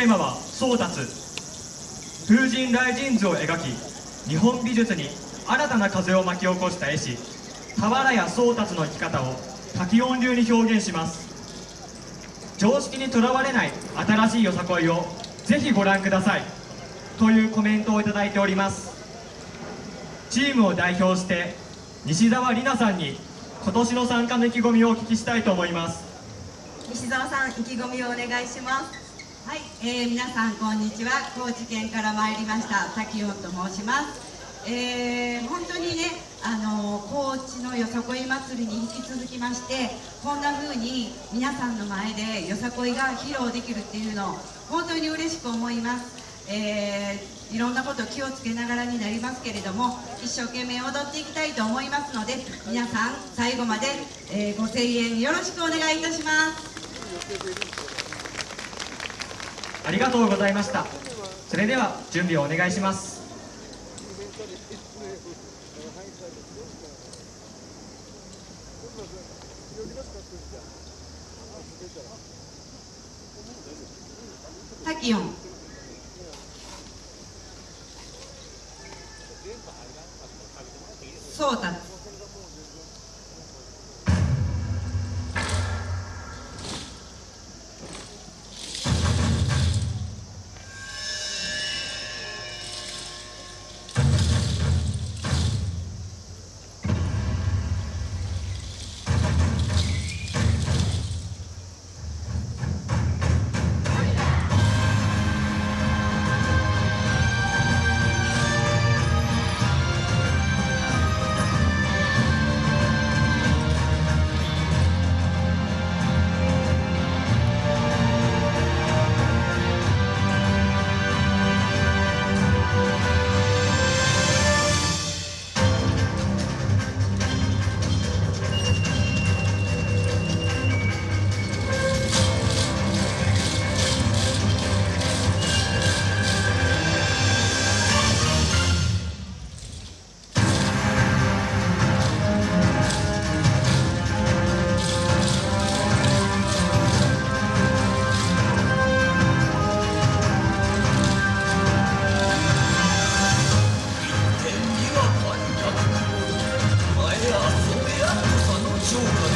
テーマは宗達風神雷神図を描き日本美術に新たな風を巻き起こした絵師俵屋宗達の生き方を滝音流に表現します。常識にとらわれない新しいよさこいをぜひご覧ください。というコメントをいただいております。チームを代表して西澤里奈さんに今年の参加の意気込みをお聞きしたいと思います。西澤さん意気込みをお願いします。はい、えー、皆さんこんにちは。高知県から参りました。滝音と申します。えー、本当にね、あの高知のよさこい祭りに引き続きましてこんな風に皆さんの前でよさこいが披露できるっていうのを本当に嬉しく思います、えー、いろんなこと気をつけながらになりますけれども一生懸命踊っていきたいと思いますので皆さん最後まで、えー、ご声援よろしくお願いいたします。ありがとうございました。それでは準備をお願いします。タキオン。super